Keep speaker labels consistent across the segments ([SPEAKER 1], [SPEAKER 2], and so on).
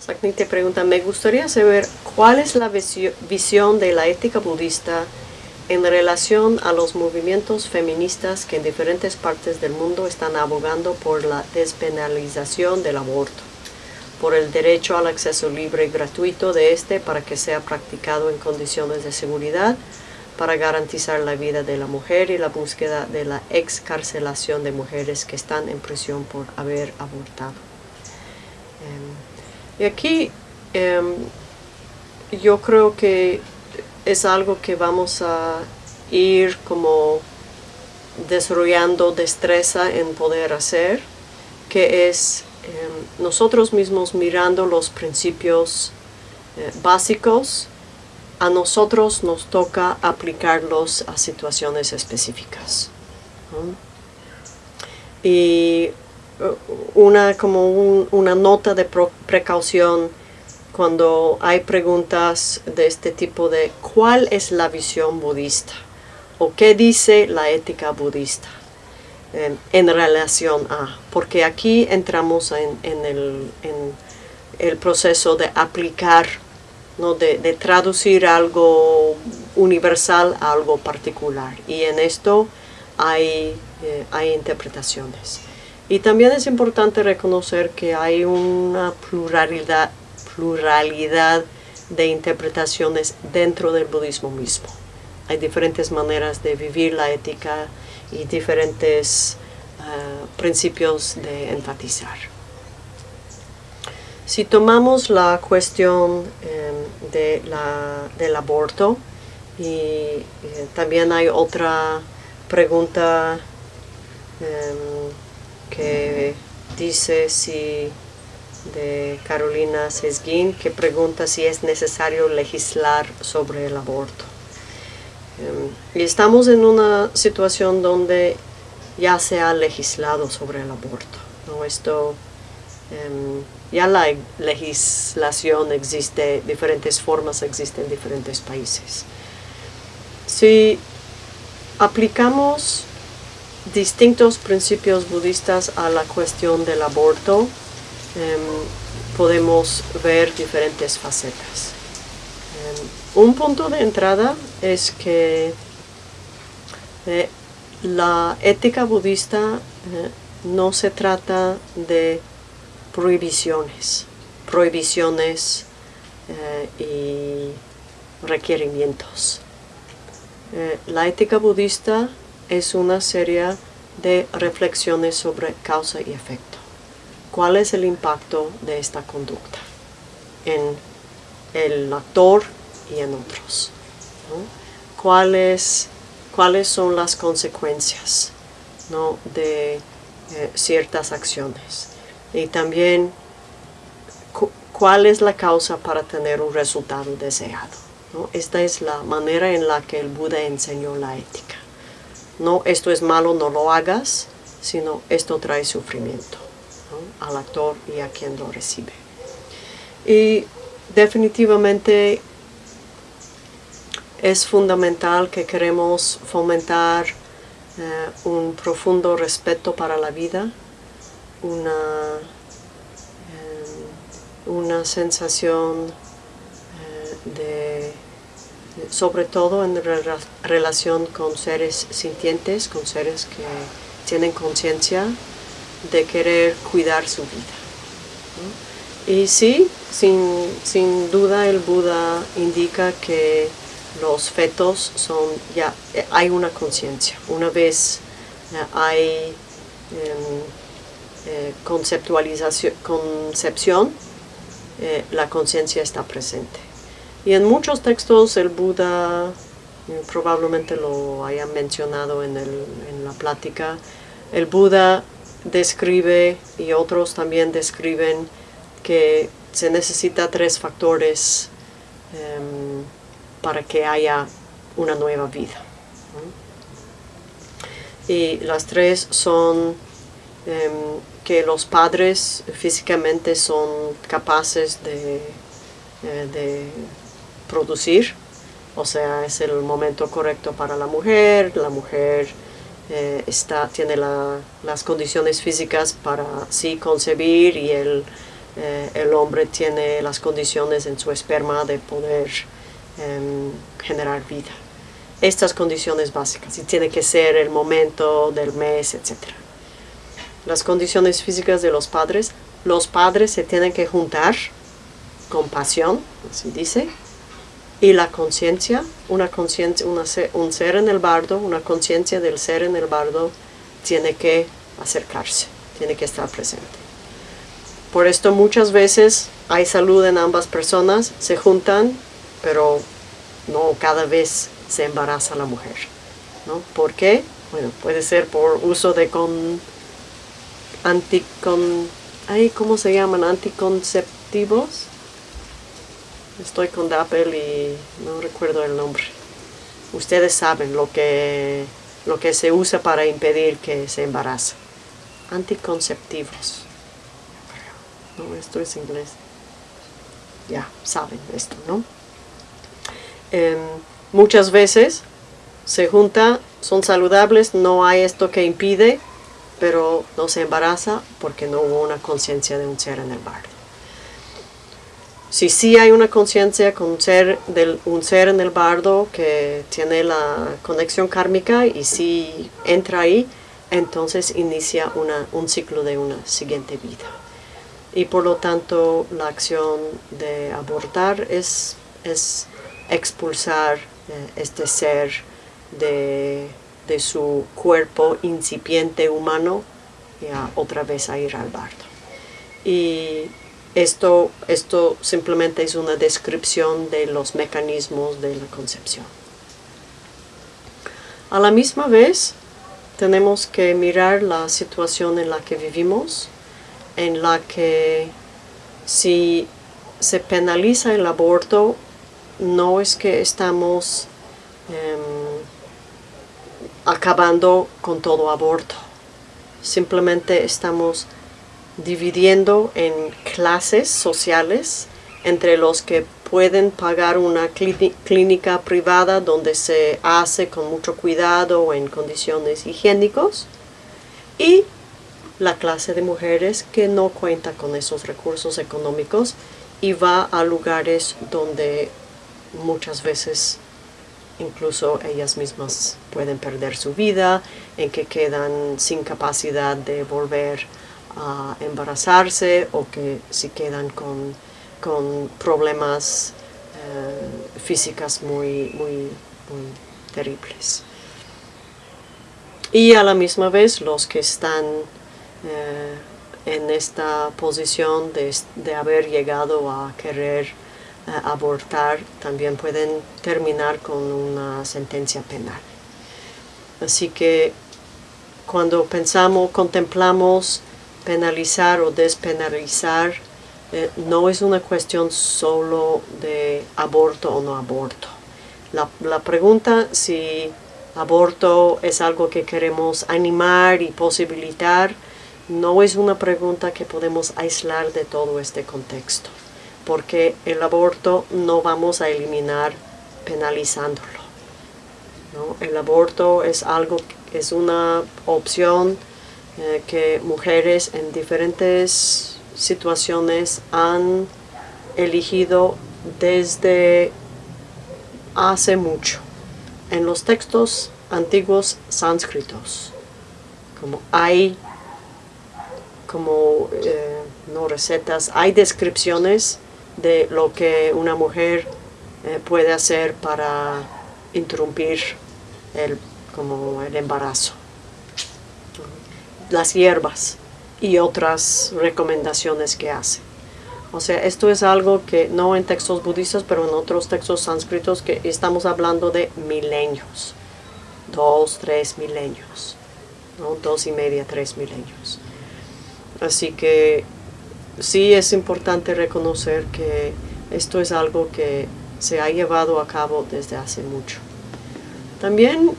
[SPEAKER 1] Sakni te pregunta, me gustaría saber cuál es la visión de la ética budista en relación a los movimientos feministas que en diferentes partes del mundo están abogando por la despenalización del aborto, por el derecho al acceso libre y gratuito de este para que sea practicado en condiciones de seguridad, para garantizar la vida de la mujer y la búsqueda de la excarcelación de mujeres que están en prisión por haber abortado. Em, y aquí em, yo creo que es algo que vamos a ir como desarrollando destreza en poder hacer, que es em, nosotros mismos mirando los principios eh, básicos a nosotros nos toca aplicarlos a situaciones específicas. Y una, como una nota de precaución cuando hay preguntas de este tipo de ¿cuál es la visión budista? ¿O qué dice la ética budista? En, relación a, porque aquí entramos en, el, en el proceso de aplicar de, traducir algo universal a algo particular. Y en esto hay, eh, hay interpretaciones. Y también es importante reconocer que hay una pluralidad, pluralidad de interpretaciones dentro del budismo mismo. Hay diferentes maneras de vivir la ética y diferentes eh, principios de enfatizar. Si tomamos la cuestión em, de la, del aborto, y eh, también hay otra pregunta em, que dice si de Carolina Sesguín que pregunta si es necesario legislar sobre el aborto. Em, y estamos en una situación donde ya se ha legislado sobre el aborto. ¿no? Esto ya la legislación existe, diferentes formas existen en diferentes países. Si aplicamos distintos principios budistas a la cuestión del aborto, em, podemos ver diferentes facetas. Em, un punto de entrada es que eh, la ética budista eh, no se trata de prohibiciones, prohibiciones eh, y requerimientos. La ética budista es una serie de reflexiones sobre causa y efecto. ¿Cuál es el impacto de esta conducta en el actor y en otros? ¿Cuáles, ¿Cuáles son las consecuencias de eh, ciertas acciones? y también cuál es la causa para tener un resultado deseado. Esta es la manera en la que el Buda enseñó la ética. No esto es malo, no lo hagas, sino esto trae sufrimiento al actor y a quien lo recibe. Y definitivamente es fundamental que queremos fomentar eh, un profundo respeto para la vida, una, em, una sensación eh, de, sobre todo en relación con seres sintientes, con seres que tienen conciencia de querer cuidar su vida. Y sí, sin, sin, duda el Buda indica que los fetos son, ya hay una conciencia. Una vez eh, hay em, eh, conceptualización, concepción, eh, la conciencia está presente. Y en muchos textos el Buda, eh, probablemente lo hayan mencionado en, la plática, el Buda describe y otros también describen que se necesita tres factores em, para que haya una nueva vida. Y las tres son em, que los padres físicamente son capaces de, eh, producir, o sea, es el momento correcto para la mujer, la mujer eh, está, tiene las condiciones físicas para sí concebir y el, eh, el hombre tiene las condiciones en su esperma de poder em, generar vida. Estas condiciones básicas, y tiene que ser el momento del mes, etc. Las condiciones físicas de los padres, los padres se tienen que juntar con pasión, así dice, y la conciencia, una conciencia, un ser en el bardo, una conciencia del ser en el bardo tiene que acercarse, tiene que estar presente. Por esto muchas veces hay salud en ambas personas, se juntan, pero no cada vez se embaraza la mujer. ¿no? ¿Por qué? Bueno, puede ser por uso de con, anticon, ¿cómo se llaman? Anticonceptivos. Estoy con Dapple y no recuerdo el nombre. Ustedes saben lo que, lo que se usa para impedir que se embarace. Anticonceptivos. No, esto es inglés. Ya, saben esto, ¿no? Em, muchas veces se junta, son saludables, no hay esto que impide, pero no se embaraza porque no hubo una conciencia de un ser en el bardo. Si sí hay una conciencia con ser del, un ser en el bardo que tiene la conexión kármica y si entra ahí, entonces inicia una, un ciclo de una siguiente vida. Y por lo tanto la acción de abortar es, es expulsar eh, este ser de, su cuerpo incipiente humano y otra vez a ir al bardo. Y esto, esto simplemente es una descripción de los mecanismos de la concepción. A la misma vez, tenemos que mirar la situación en la que vivimos, en la que si se penaliza el aborto no es que estamos em, acabando con todo aborto. Simplemente estamos dividiendo en clases sociales entre los que pueden pagar una clínica privada donde se hace con mucho cuidado en condiciones higiénicos y la clase de mujeres que no cuenta con esos recursos económicos y va a lugares donde muchas veces incluso ellas mismas pueden perder su vida, en que quedan sin capacidad de volver a embarazarse o que si quedan con, problemas eh, físicas muy, muy, terribles. Y a la misma vez los que están eh, en esta posición de, de haber llegado a querer abortar también pueden terminar con una sentencia penal. Así que cuando pensamos, contemplamos penalizar o despenalizar, eh, no es una cuestión solo de aborto o no aborto. La, la pregunta si aborto es algo que queremos animar y posibilitar, no es una pregunta que podemos aislar de todo este contexto porque el aborto no vamos a eliminar penalizándolo. El aborto es algo, es una opción eh, que mujeres en diferentes situaciones han elegido desde hace mucho. En los textos antiguos sánscritos, como hay como eh, no recetas, hay descripciones de lo que una mujer eh, puede hacer para interrumpir el, como el embarazo. Las hierbas y otras recomendaciones que hace. O sea, esto es algo que no en textos budistas, pero en otros textos sánscritos que estamos hablando de milenios. Dos, tres milenios. ¿no? Dos y media, tres milenios. Así que sí es importante reconocer que esto es algo que se ha llevado a cabo desde hace mucho. También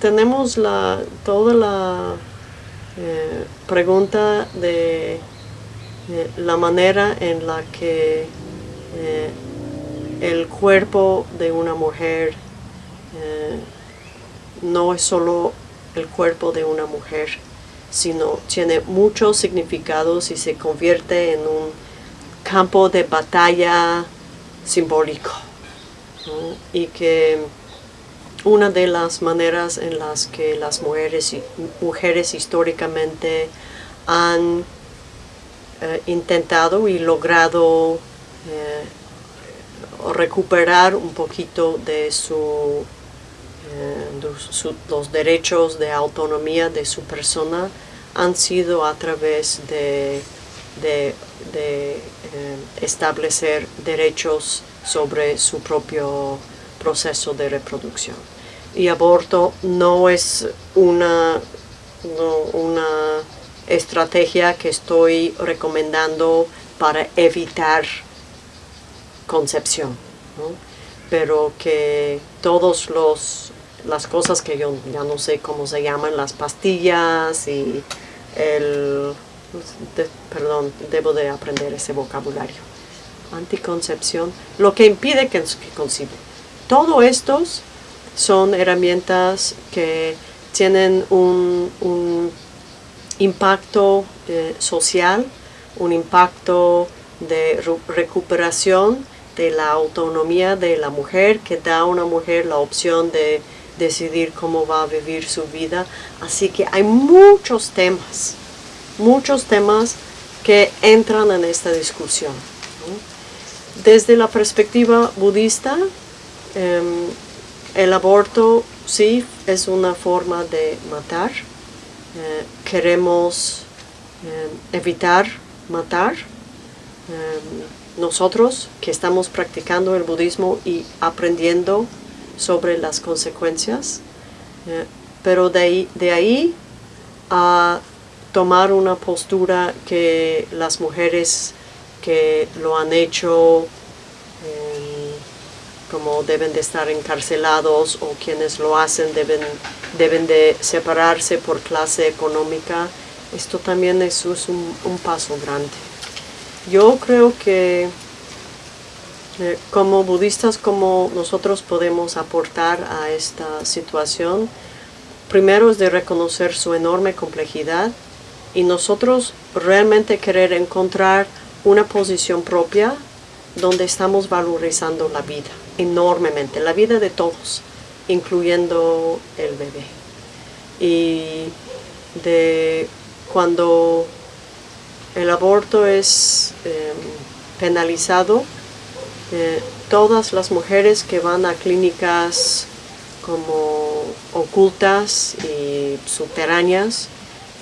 [SPEAKER 1] tenemos la, toda la eh, pregunta de eh, la manera en la que eh, el cuerpo de una mujer no es solo el cuerpo de una mujer, sino tiene muchos significados y se convierte en un campo de batalla simbólico y que una de las maneras en las que las mujeres, mujeres históricamente han eh, intentado y logrado eh, recuperar un poquito de eh, los derechos de autonomía de su persona han sido a través de, de, establecer derechos sobre su propio proceso de reproducción. Y aborto no es una, una estrategia que estoy recomendando para evitar concepción, pero que todos los las cosas que yo ya no sé cómo se llaman, las pastillas y el perdón, debo de aprender ese vocabulario. Anticoncepción, lo que impide que, que concibe. Todo estos son herramientas que tienen un, impacto eh, social, un impacto de recuperación de la autonomía de la mujer, que da a una mujer la opción de decidir cómo va a vivir su vida. Así que hay muchos temas, muchos temas que entran en esta discusión. Desde la perspectiva budista, em, el aborto sí es una forma de matar. Eh, queremos em, evitar matar. Em, nosotros que estamos practicando el budismo y aprendiendo sobre las consecuencias, eh, pero de ahí, a tomar una postura que las mujeres que lo han hecho como deben de estar encarcelados o quienes lo hacen deben, deben de separarse por clase económica, esto también es, un, un paso grande. Yo creo que eh, como budistas, como nosotros podemos aportar a esta situación, primero es de reconocer su enorme complejidad y nosotros realmente querer encontrar una posición propia donde estamos valorizando la vida enormemente, la vida de todos, incluyendo el bebé. Y de cuando el aborto es em, penalizado, todas las mujeres que van a clínicas como ocultas y subterráneas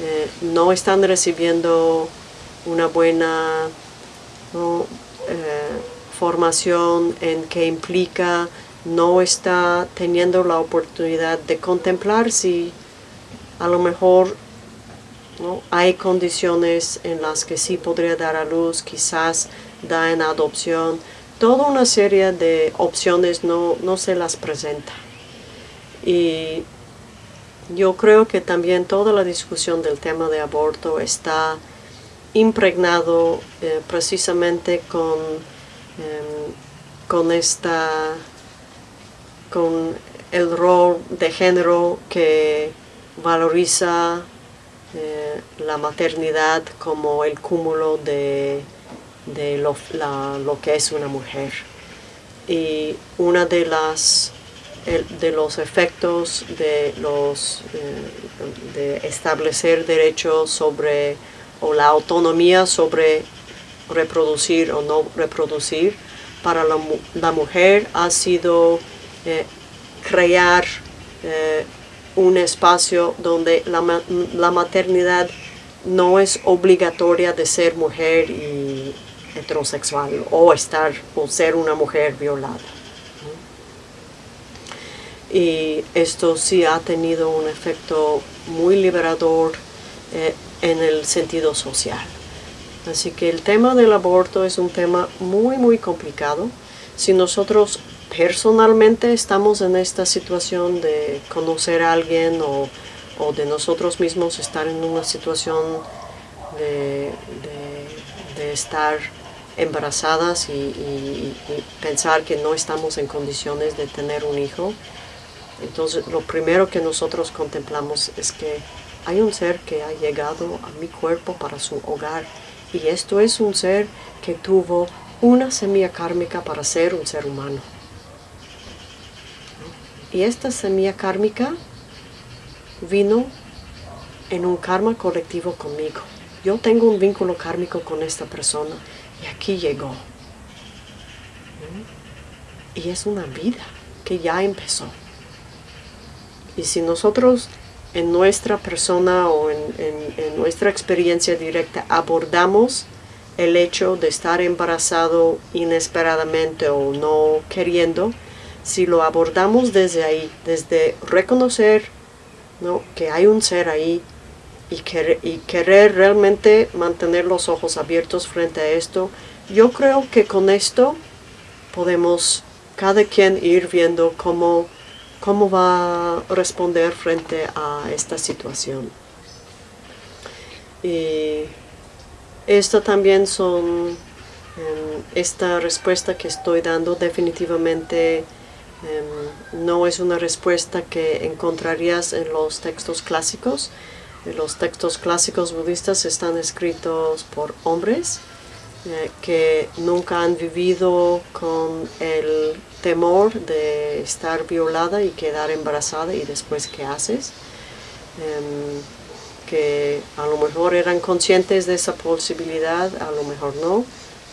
[SPEAKER 1] eh, no están recibiendo una buena eh, formación en que implica no está teniendo la oportunidad de contemplar si a lo mejor ¿no? hay condiciones en las que sí podría dar a luz, quizás da en adopción, toda una serie de opciones no, se las presenta. Y yo creo que también toda la discusión del tema de aborto está impregnado eh, precisamente con, em, con esta con el rol de género que valoriza eh, la maternidad como el cúmulo de de lo, que es una mujer. Y una de de los efectos de los eh, de establecer derechos sobre o la autonomía sobre reproducir o no reproducir para la, mujer ha sido eh, crear eh, un espacio donde la, maternidad no es obligatoria de ser mujer y heterosexual o estar o ser una mujer violada. Y esto sí ha tenido un efecto muy liberador eh, en el sentido social. Así que el tema del aborto es un tema muy muy complicado. Si nosotros personalmente estamos en esta situación de conocer a alguien o, de nosotros mismos estar en una situación de, de estar embarazadas y, pensar que no estamos en condiciones de tener un hijo. Entonces lo primero que nosotros contemplamos es que hay un ser que ha llegado a mi cuerpo para su hogar Y esto es un ser que tuvo una semilla kármica para ser un ser humano. Y esta semilla kármica vino en un karma colectivo conmigo. Yo tengo un vínculo kármico con esta persona y aquí llegó. Y es una vida que ya empezó. Y si nosotros en nuestra persona o en, nuestra experiencia directa abordamos el hecho de estar embarazado inesperadamente o no queriendo, si lo abordamos desde ahí, desde reconocer que hay un ser ahí y, y querer realmente mantener los ojos abiertos frente a esto, yo creo que con esto podemos cada quien ir viendo cómo cómo va a responder frente a esta situación. Y esto también son, em, esta respuesta que estoy dando definitivamente em, no es una respuesta que encontrarías en los textos clásicos. Los textos clásicos budistas están escritos por hombres eh, que nunca han vivido con el temor de estar violada y quedar embarazada y después qué haces. Em, que a lo mejor eran conscientes de esa posibilidad, a lo mejor no.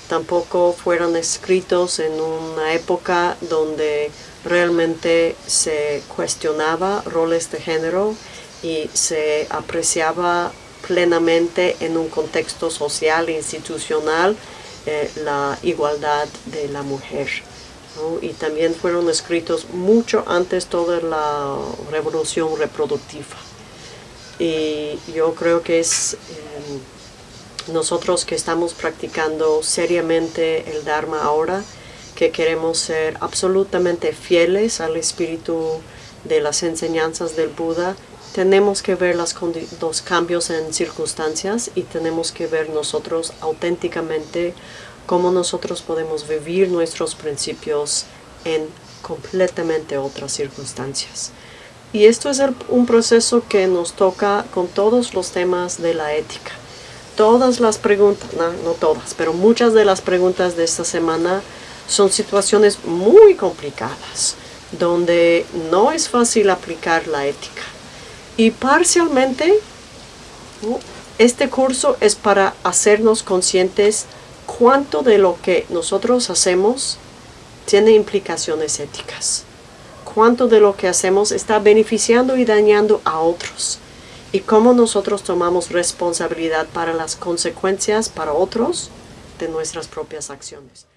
[SPEAKER 1] Tampoco fueron escritos en una época donde realmente se cuestionaba roles de género y se apreciaba plenamente en un contexto social e institucional eh, la igualdad de la mujer y también fueron escritos mucho antes toda la revolución reproductiva. Y yo creo que es em, nosotros que estamos practicando seriamente el Dharma ahora, que queremos ser absolutamente fieles al espíritu de las enseñanzas del Buda, tenemos que ver las, los cambios en circunstancias y tenemos que ver nosotros auténticamente cómo nosotros podemos vivir nuestros principios en completamente otras circunstancias. Y esto es un proceso que nos toca con todos los temas de la ética. Todas las preguntas, no, no todas, pero muchas de las preguntas de esta semana son situaciones muy complicadas, donde no es fácil aplicar la ética. Y parcialmente, este curso es para hacernos conscientes cuánto de lo que nosotros hacemos tiene implicaciones éticas. Cuánto de lo que hacemos está beneficiando y dañando a otros. Y cómo nosotros tomamos responsabilidad para las consecuencias para otros de nuestras propias acciones.